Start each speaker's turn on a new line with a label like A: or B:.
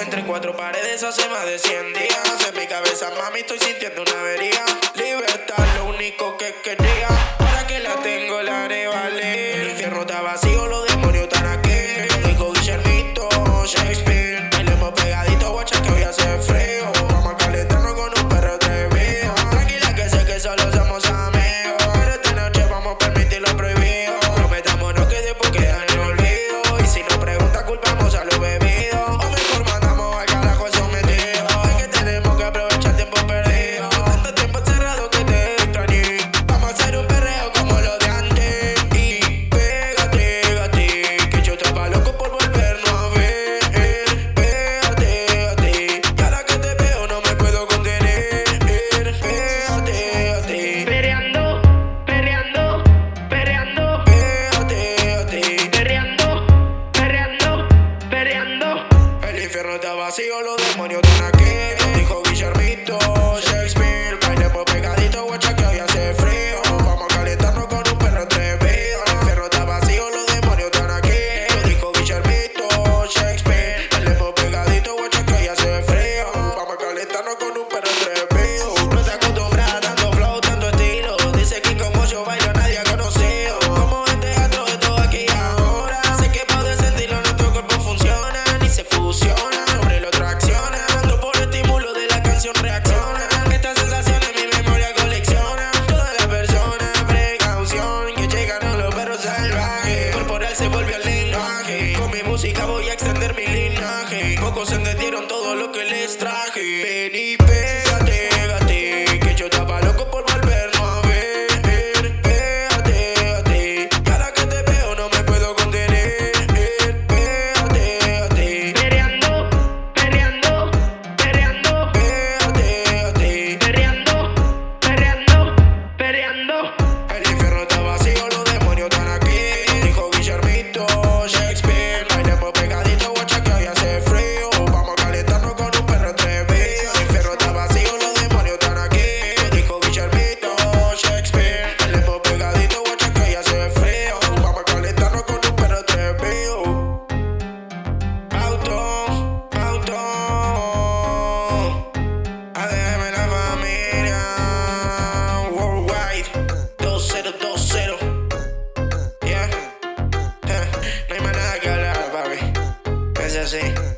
A: Entre
B: cuatro paredes hace más de 100 días. En mi cabeza, mami, estoy sintiendo una avería. infierno está vacío, los demonios están aquí. música voy a extender mi linaje. Pocos entendieron todo lo que les traje. Ven y music.